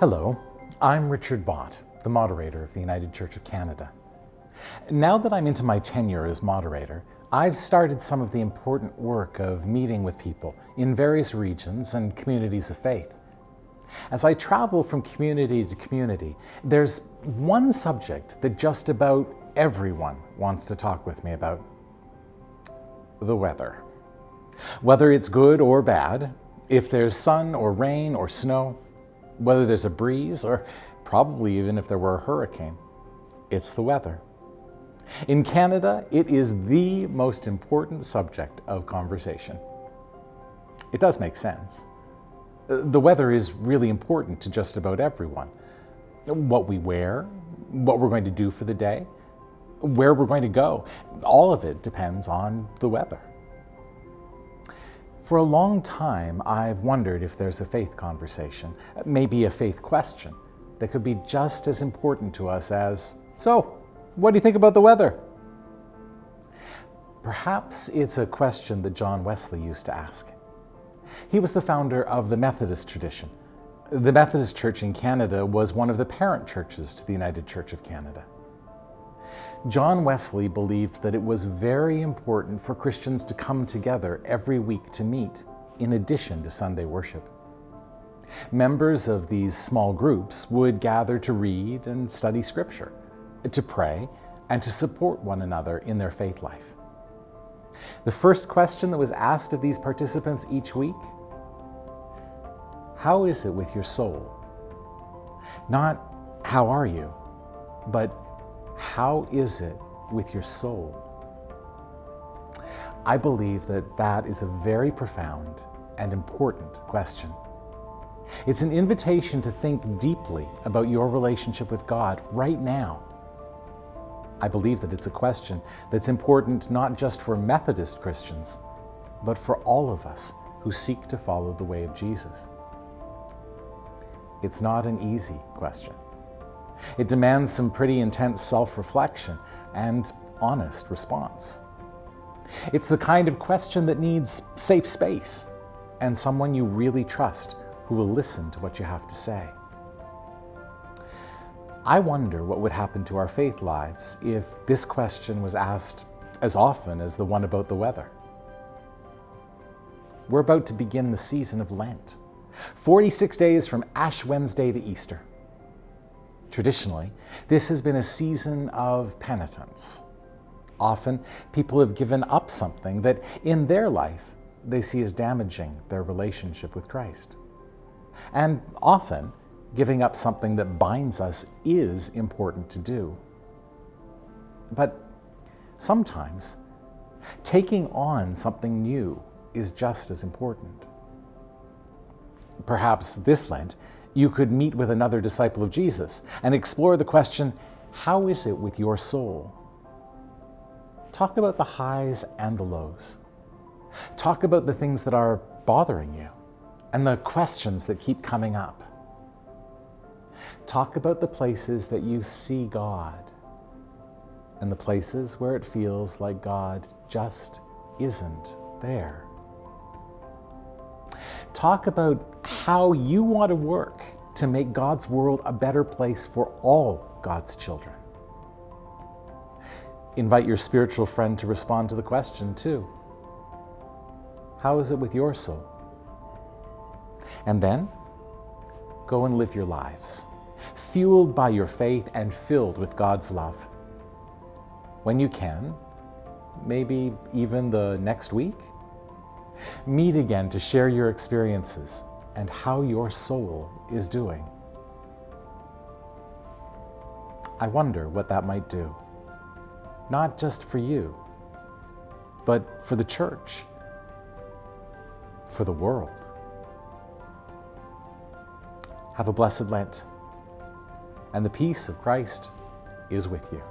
Hello, I'm Richard Bott, the moderator of the United Church of Canada. Now that I'm into my tenure as moderator, I've started some of the important work of meeting with people in various regions and communities of faith. As I travel from community to community, there's one subject that just about everyone wants to talk with me about. The weather. Whether it's good or bad, if there's sun or rain or snow, whether there's a breeze or probably even if there were a hurricane, it's the weather. In Canada, it is the most important subject of conversation. It does make sense. The weather is really important to just about everyone. What we wear, what we're going to do for the day, where we're going to go, all of it depends on the weather. For a long time, I've wondered if there's a faith conversation, maybe a faith question, that could be just as important to us as, so, what do you think about the weather? Perhaps it's a question that John Wesley used to ask. He was the founder of the Methodist tradition. The Methodist Church in Canada was one of the parent churches to the United Church of Canada. John Wesley believed that it was very important for Christians to come together every week to meet, in addition to Sunday worship. Members of these small groups would gather to read and study Scripture, to pray, and to support one another in their faith life. The first question that was asked of these participants each week How is it with your soul? Not, How are you? but how is it with your soul? I believe that that is a very profound and important question. It's an invitation to think deeply about your relationship with God right now I believe that it's a question that's important not just for Methodist Christians, but for all of us who seek to follow the way of Jesus. It's not an easy question. It demands some pretty intense self-reflection and honest response. It's the kind of question that needs safe space and someone you really trust who will listen to what you have to say. I wonder what would happen to our faith lives if this question was asked as often as the one about the weather. We're about to begin the season of Lent, 46 days from Ash Wednesday to Easter. Traditionally, this has been a season of penitence. Often, people have given up something that in their life they see as damaging their relationship with Christ. And often, giving up something that binds us is important to do. But sometimes taking on something new is just as important. Perhaps this Lent, you could meet with another disciple of Jesus and explore the question, how is it with your soul? Talk about the highs and the lows. Talk about the things that are bothering you and the questions that keep coming up. Talk about the places that you see God and the places where it feels like God just isn't there. Talk about how you want to work to make God's world a better place for all God's children. Invite your spiritual friend to respond to the question too. How is it with your soul? And then go and live your lives fueled by your faith and filled with God's love. When you can, maybe even the next week, meet again to share your experiences and how your soul is doing. I wonder what that might do, not just for you, but for the church, for the world. Have a blessed Lent and the peace of Christ is with you.